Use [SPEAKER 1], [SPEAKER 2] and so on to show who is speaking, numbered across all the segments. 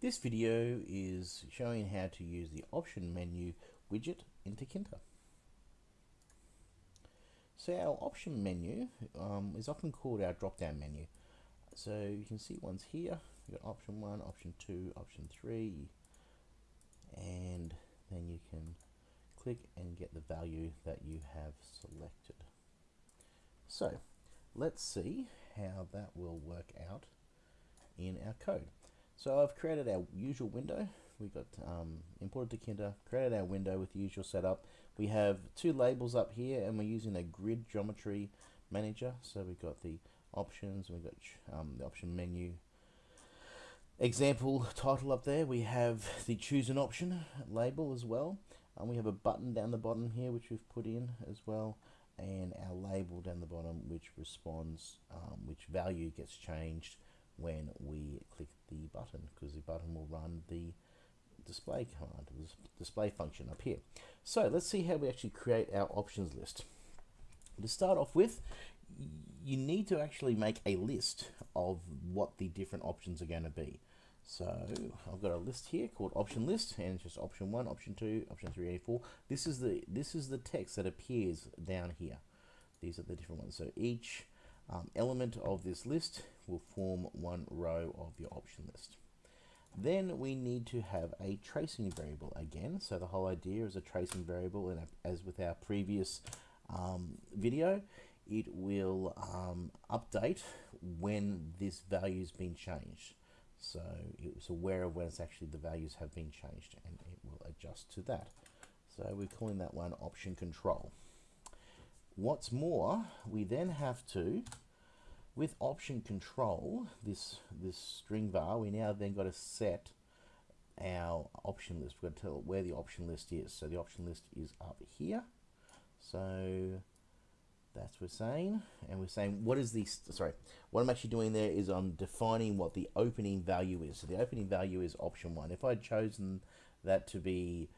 [SPEAKER 1] This video is showing how to use the option menu widget in Tkinter. So our option menu um, is often called our drop-down menu. So you can see ones here, you've got option one, option two, option three, and then you can click and get the value that you have selected. So let's see how that will work out in our code. So I've created our usual window. We've got um, imported Tkinter. created our window with the usual setup. We have two labels up here and we're using a grid geometry manager. So we've got the options, we've got um, the option menu example title up there. We have the choose an option label as well. And we have a button down the bottom here which we've put in as well and our label down the bottom which responds um, which value gets changed when we click the button button will run the display command, the display function up here. So let's see how we actually create our options list. To start off with, you need to actually make a list of what the different options are going to be. So I've got a list here called option list, and it's just option one, option two, option three, eight, four. This is the this is the text that appears down here. These are the different ones. So each um, element of this list will form one row of your option list. Then we need to have a tracing variable again. So the whole idea is a tracing variable, and as with our previous um, video, it will um, update when this value has been changed. So it's aware of when it's actually the values have been changed, and it will adjust to that. So we're calling that one option control. What's more, we then have to with option control, this, this string var, we now then got to set our option list. We're going to tell where the option list is. So the option list is up here. So that's what we're saying. And we're saying, what is the, sorry, what I'm actually doing there is I'm defining what the opening value is. So the opening value is option one. If I'd chosen that to be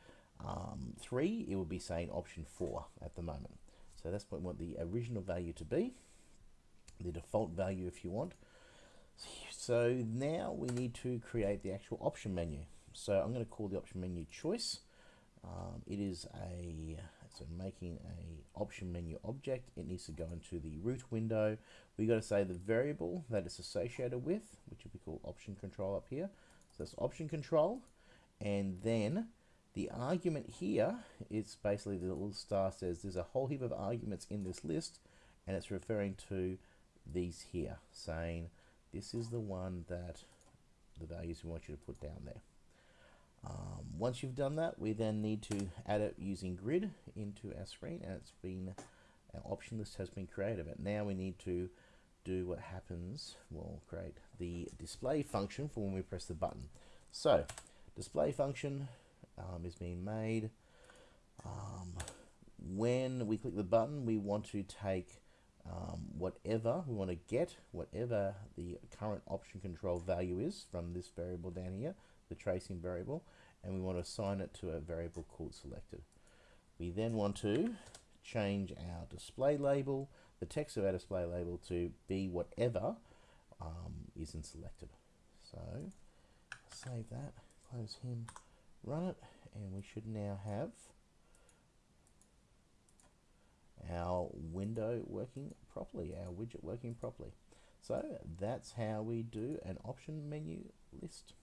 [SPEAKER 1] um, three, it would be saying option four at the moment. So that's what we want the original value to be the default value if you want. So now we need to create the actual option menu. So I'm going to call the option menu choice. Um, it is a so making a option menu object. It needs to go into the root window. We got to say the variable that it's associated with, which will be called option control up here. So that's option control, and then the argument here is basically the little star says there's a whole heap of arguments in this list, and it's referring to these here, saying this is the one that the values we want you to put down there. Um, once you've done that, we then need to add it using grid into our screen, and it's been our option list has been created. But now we need to do what happens. We'll create the display function for when we press the button. So, display function um, is being made. Um, when we click the button, we want to take um, whatever we want to get, whatever the current option control value is from this variable down here, the tracing variable, and we want to assign it to a variable called selected. We then want to change our display label, the text of our display label to be whatever um, isn't selected. So save that, close him, run it, and we should now have our window working properly, our widget working properly. So that's how we do an option menu list.